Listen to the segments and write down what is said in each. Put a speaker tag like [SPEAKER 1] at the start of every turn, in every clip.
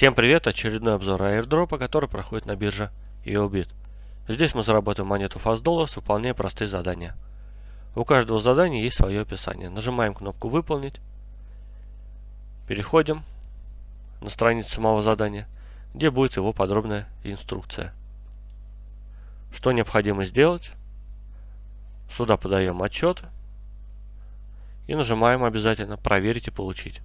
[SPEAKER 1] Всем привет! Очередной обзор airdропа, который проходит на бирже EOBIT. Здесь мы заработаем монету Fast Dollars, выполняя простые задания. У каждого задания есть свое описание. Нажимаем кнопку «Выполнить». Переходим на страницу самого задания, где будет его подробная инструкция. Что необходимо сделать? Сюда подаем отчет и нажимаем обязательно «Проверить и получить».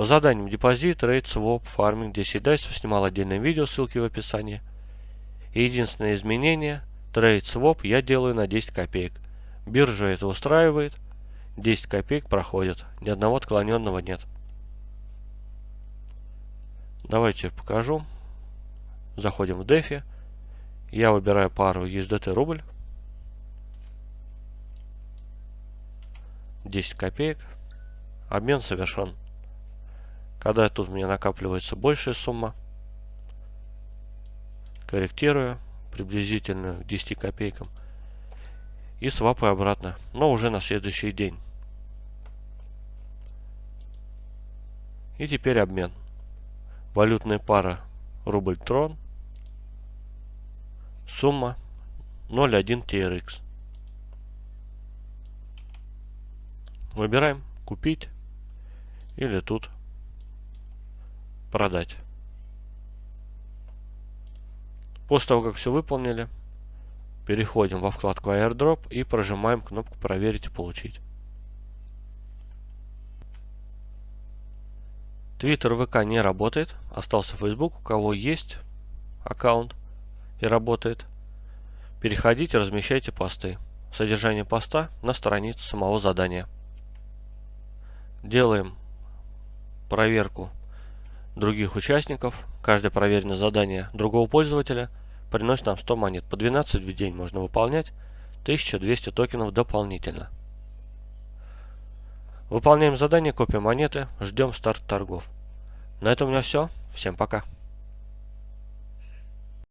[SPEAKER 1] По заданиям депозит, trade, своп, фарминг, 10 дайсов снимал отдельное видео, ссылки в описании. И единственное изменение, trade, своп я делаю на 10 копеек. Биржа это устраивает, 10 копеек проходит, ни одного отклоненного нет. Давайте покажу. Заходим в DeFi. Я выбираю пару USDT рубль. 10 копеек. Обмен совершен. Когда тут у меня накапливается большая сумма, корректирую приблизительно к 10 копейкам и свапаю обратно, но уже на следующий день. И теперь обмен. Валютная пара рубль-трон. Сумма 0.1 TRX. Выбираем купить или тут продать. После того, как все выполнили, переходим во вкладку airdrop и прожимаем кнопку проверить и получить. Twitter ВК не работает, остался Facebook, у кого есть аккаунт и работает. Переходите, размещайте посты. Содержание поста на странице самого задания. Делаем проверку других участников. Каждое проверенное задание другого пользователя приносит нам 100 монет. По 12 в день можно выполнять. 1200 токенов дополнительно. Выполняем задание, копия монеты, ждем старт торгов. На этом у меня все. Всем пока.